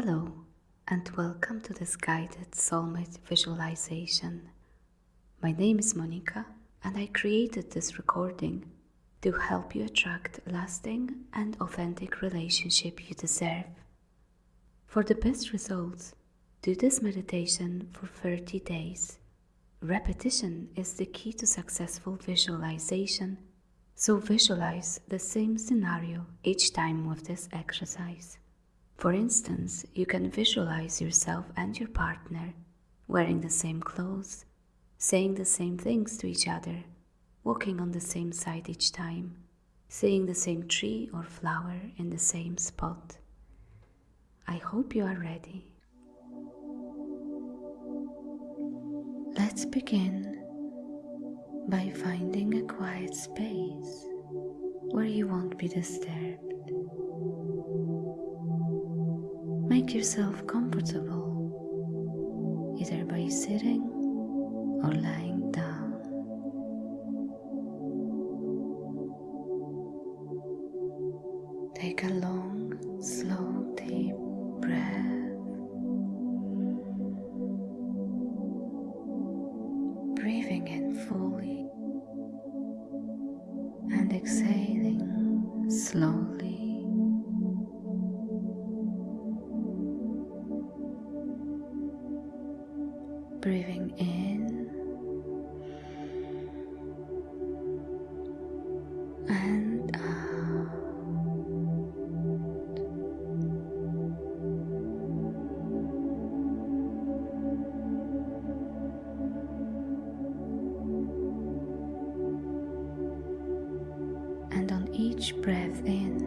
Hello, and welcome to this guided soulmate visualization. My name is Monica, and I created this recording to help you attract lasting and authentic relationship you deserve. For the best results, do this meditation for 30 days. Repetition is the key to successful visualization, so visualize the same scenario each time with this exercise. For instance, you can visualize yourself and your partner wearing the same clothes, saying the same things to each other, walking on the same side each time, seeing the same tree or flower in the same spot. I hope you are ready. Let's begin by finding a quiet space where you won't be disturbed. Make yourself comfortable, either by sitting or lying each breath in,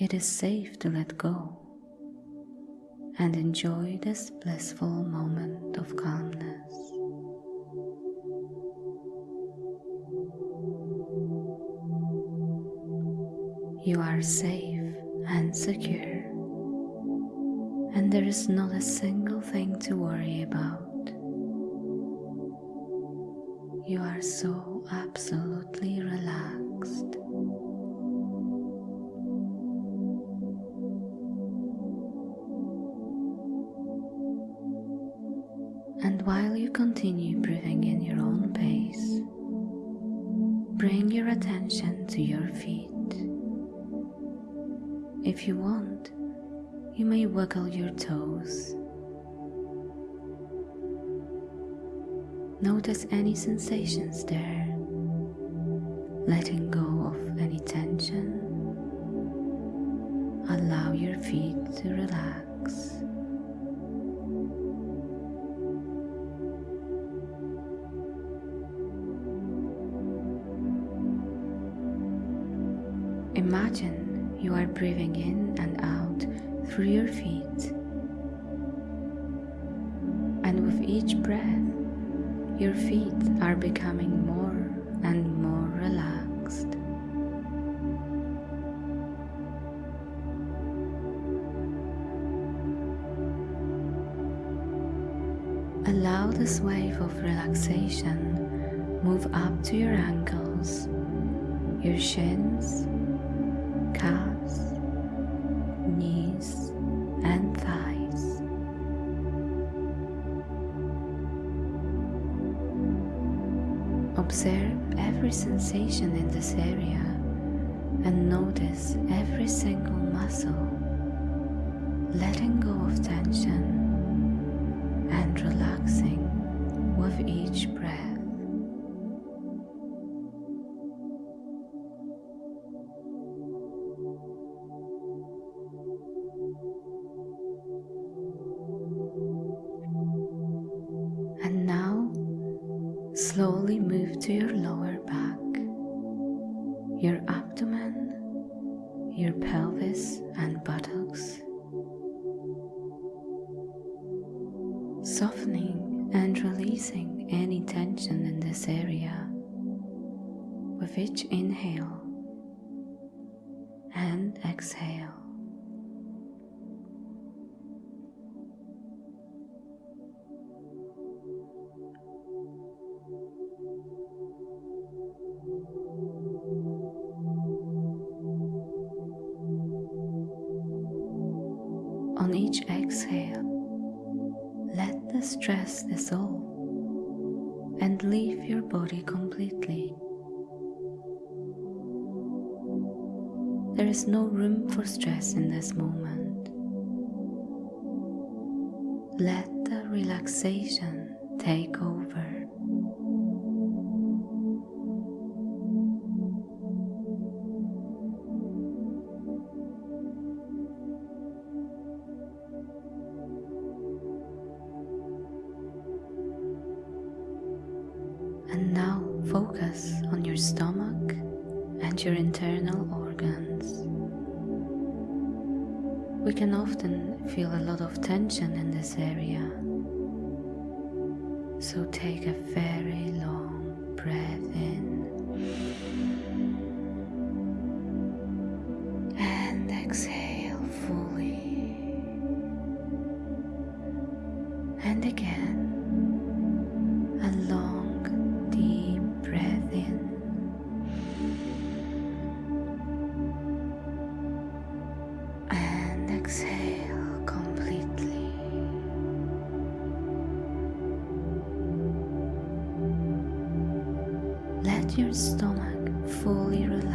It is safe to let go and enjoy this blissful moment of calmness. You are safe and secure, and there is not a single thing to worry about. You are so absolutely If you want, you may wiggle your toes. Notice any sensations there, letting go of any tension. Allow your feet to relax. Through your feet. And with each breath, your feet are becoming more and more relaxed. Allow this wave of relaxation move up to your ankles, your shins, calves, and thighs. Observe every sensation in this area and notice every single muscle, letting go of tension and relaxing with each breath. Your pelvis and buttocks. Softening and releasing any tension in this area with each inhale and exhale. Relaxation your stomach fully relax.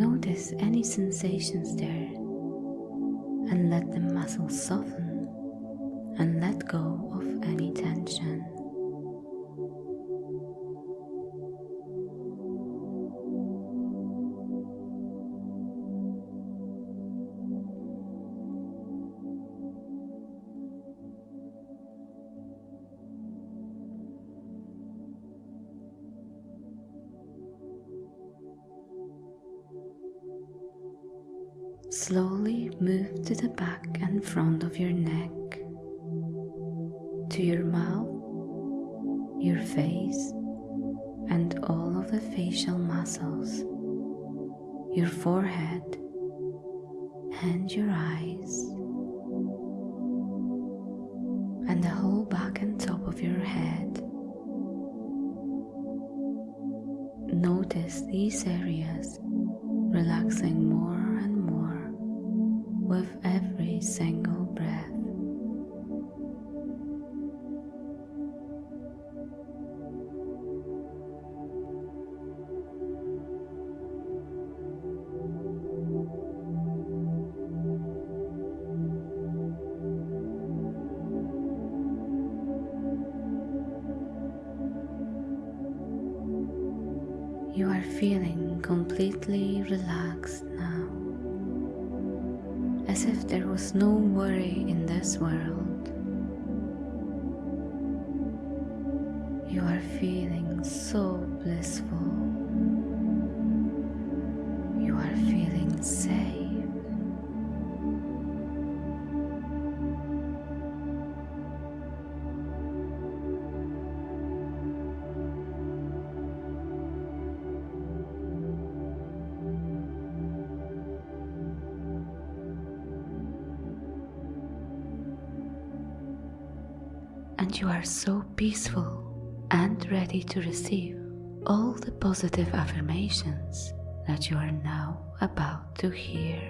Notice any sensations there and let the muscles soften and let go of any tension. And the whole back and top of your head. Notice these areas relaxing more and more with every single breath. Was no worry in this world. And you are so peaceful and ready to receive all the positive affirmations that you are now about to hear.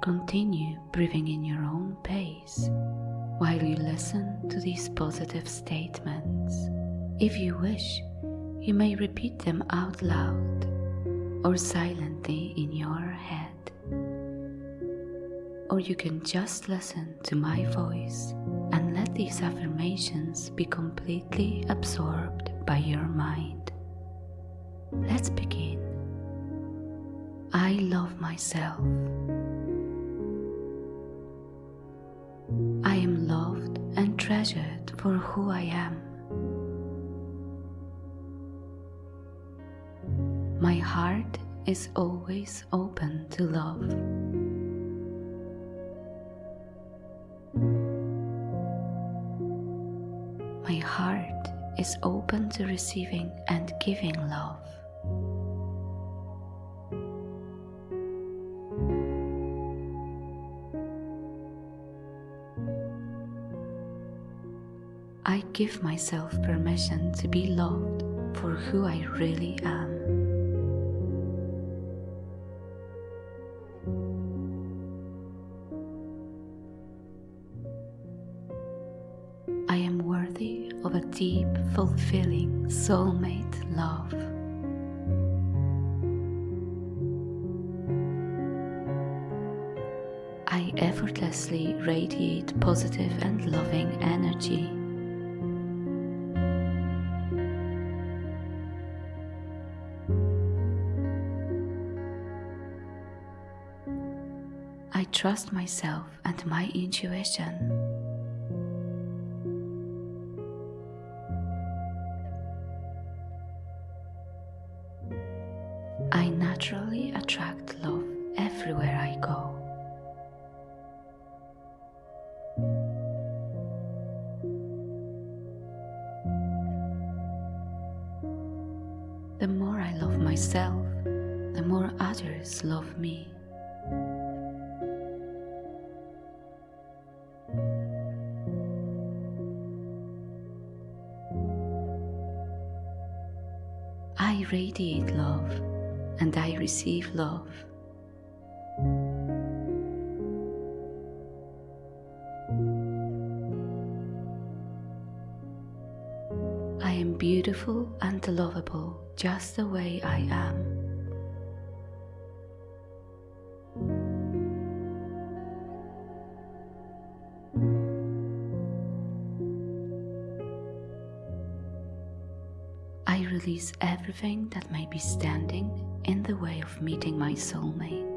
Continue breathing in your own pace while you listen to these positive statements. If you wish, you may repeat them out loud or silently in your head or you can just listen to my voice and let these affirmations be completely absorbed by your mind. Let's begin. I love myself. I am loved and treasured for who I am. My heart is always open to love. Is open to receiving and giving love. I give myself permission to be loved for who I really am. Fulfilling soulmate love. I effortlessly radiate positive and loving energy. I trust myself and my intuition. Myself, the more others love me. I radiate love and I receive love. I am beautiful lovable just the way I am. I release everything that may be standing in the way of meeting my soulmate.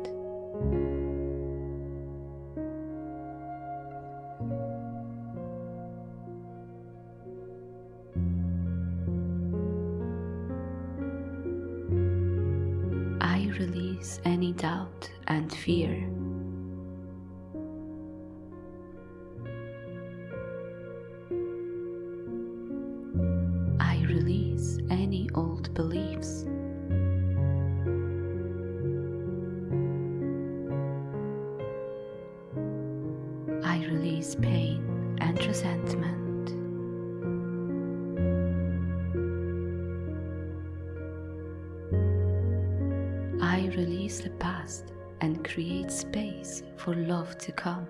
Space for love to come.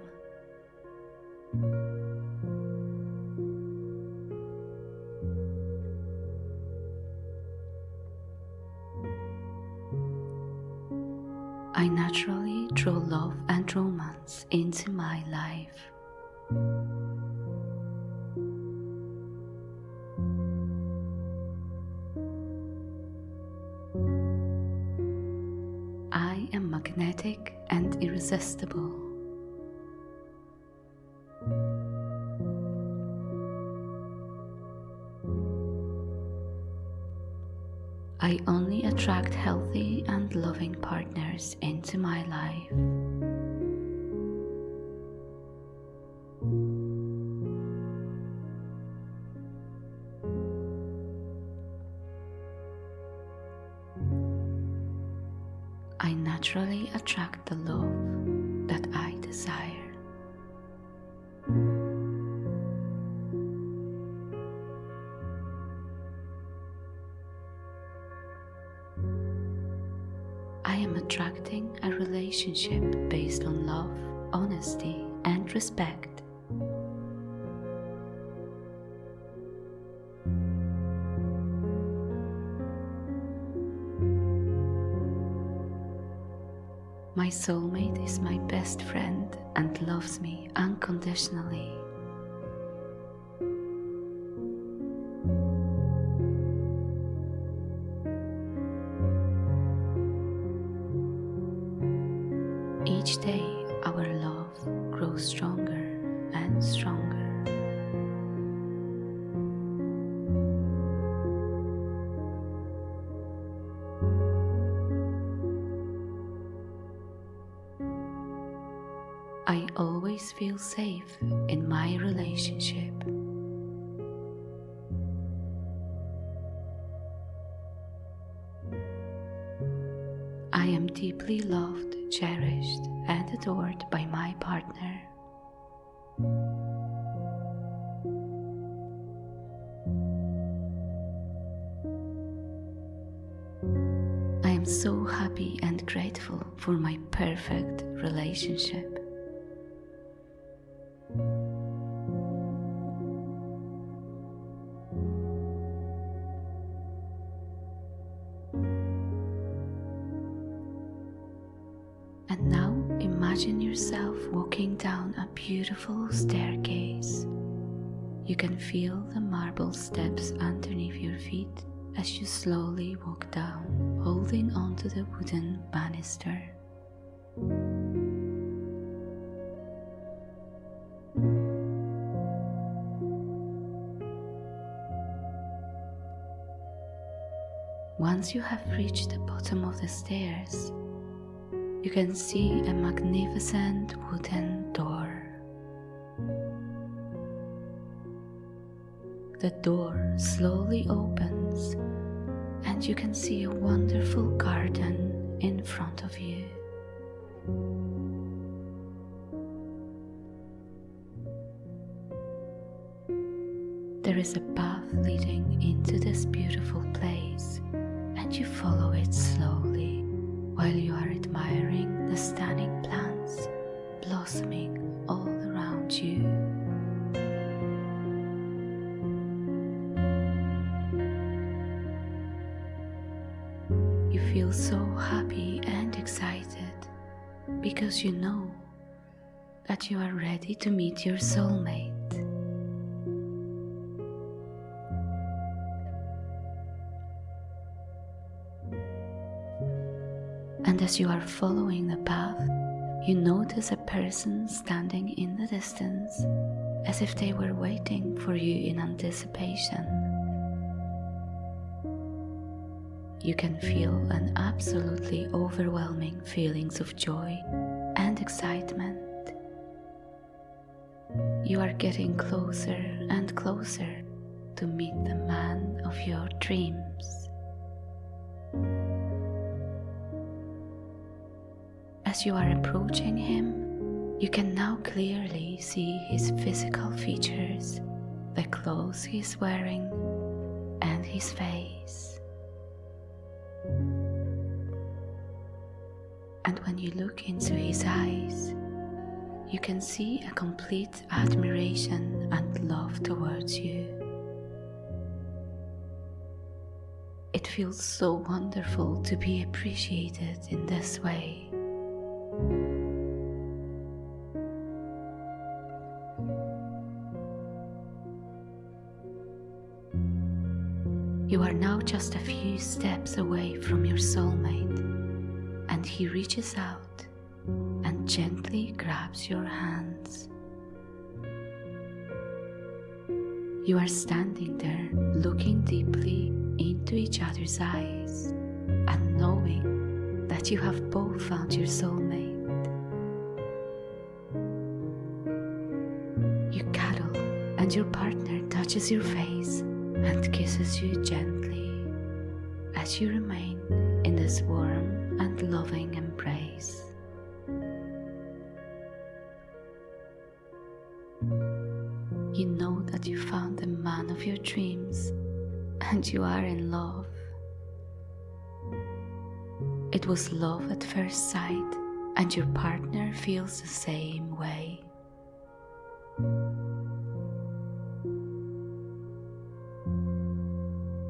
I naturally draw love and romance into my life. Irresistible. I only attract healthy and loving partners into my life. Naturally attract the love that I desire. I am attracting a relationship based on love, honesty, and respect. My soulmate is my best friend and loves me unconditionally. Each day, our love grows stronger and stronger. Safe in my relationship. I am deeply loved, cherished, and adored by my partner. I am so happy and grateful for my perfect relationship. Imagine yourself walking down a beautiful staircase. You can feel the marble steps underneath your feet as you slowly walk down, holding onto the wooden banister. Once you have reached the bottom of the stairs, you can see a magnificent wooden door. The door slowly opens, and you can see a wonderful garden in front of you. There is a path leading into this beautiful place, and you follow it slowly while you are admiring the stunning plants blossoming all around you. You feel so happy and excited because you know that you are ready to meet your soulmate. As you are following the path, you notice a person standing in the distance as if they were waiting for you in anticipation. You can feel an absolutely overwhelming feelings of joy and excitement. You are getting closer and closer to meet the man of your dreams. As you are approaching him, you can now clearly see his physical features, the clothes he is wearing, and his face. And when you look into his eyes, you can see a complete admiration and love towards you. It feels so wonderful to be appreciated in this way. You are now just a few steps away from your soulmate, and he reaches out and gently grabs your hands. You are standing there looking deeply into each other's eyes and knowing that you have both found your soulmate. You cuddle and your partner touches your face and kisses you gently as you remain in this warm and loving embrace. You know that you found the man of your dreams and you are in love. It was love at first sight, and your partner feels the same way.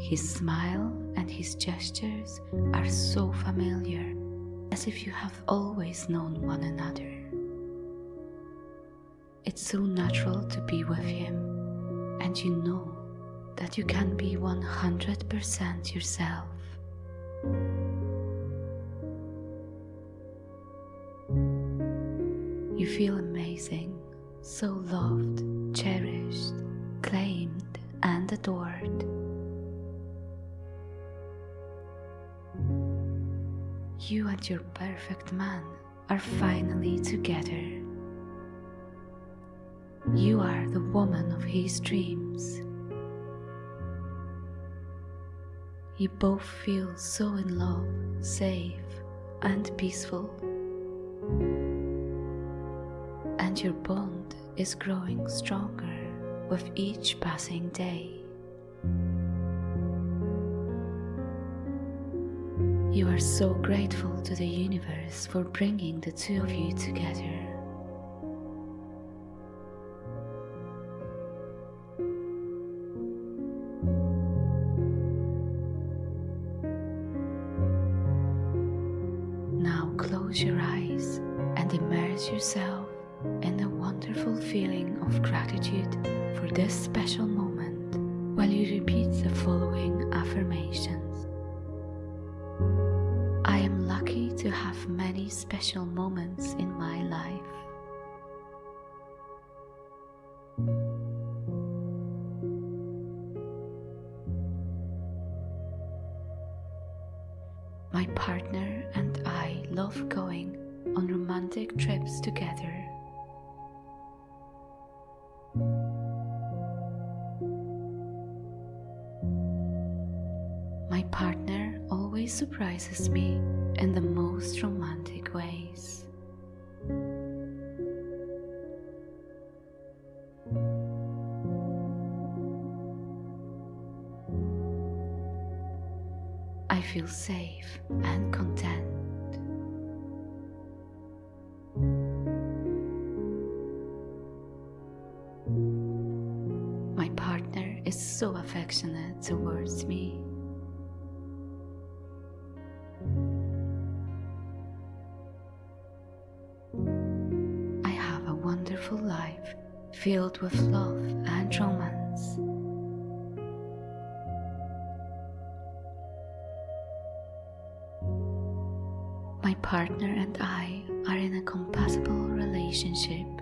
His smile and his gestures are so familiar, as if you have always known one another. It's so natural to be with him, and you know that you can be 100% yourself. You feel amazing, so loved, cherished, claimed, and adored. You and your perfect man are finally together. You are the woman of his dreams. You both feel so in love, safe, and peaceful. And your bond is growing stronger with each passing day. You are so grateful to the universe for bringing the two of you together. Now close your eyes and immerse yourself in the wonderful feeling of gratitude for this special moment while you repeat the following affirmations. Many special moments in my life. So affectionate towards me. I have a wonderful life filled with love and romance. My partner and I are in a compatible relationship.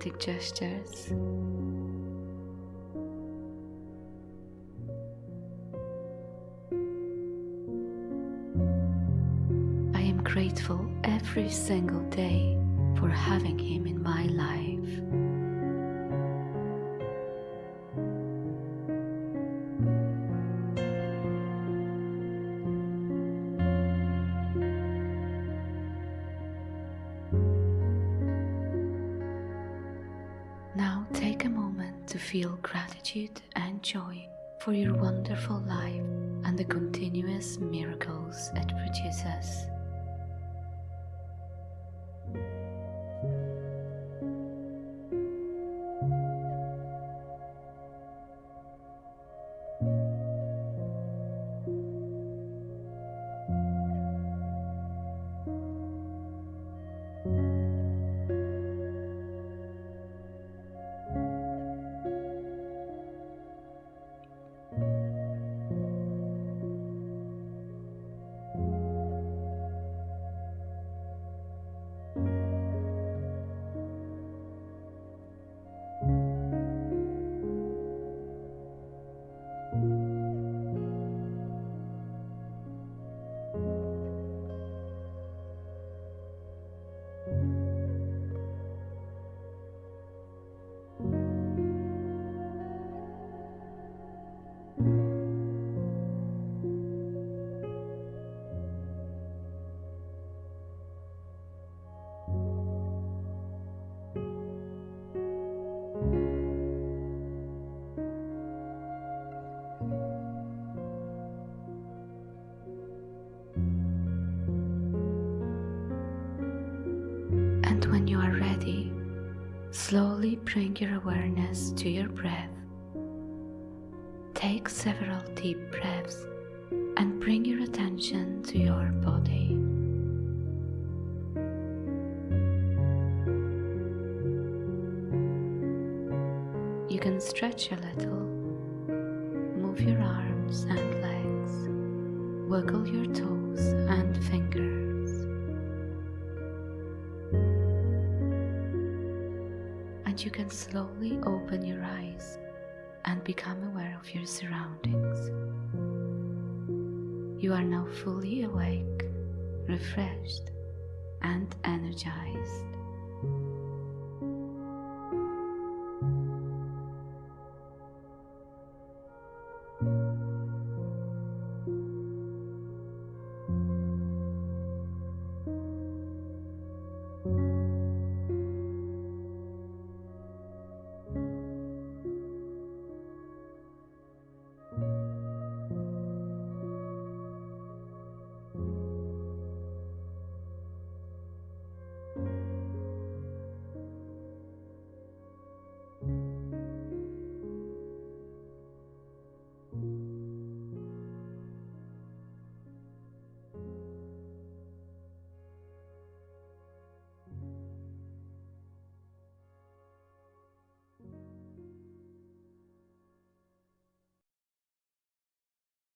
Romantic gestures. I am grateful every single day for having him in my life. Gratitude and joy for your wonderful life and the continuous miracles it produces. Slowly bring your awareness to your breath. Take several deep breaths and bring your attention to your body. You can stretch a little, move your arms and legs, wiggle your toes and fingers. You can slowly open your eyes and become aware of your surroundings. You are now fully awake, refreshed, and energized.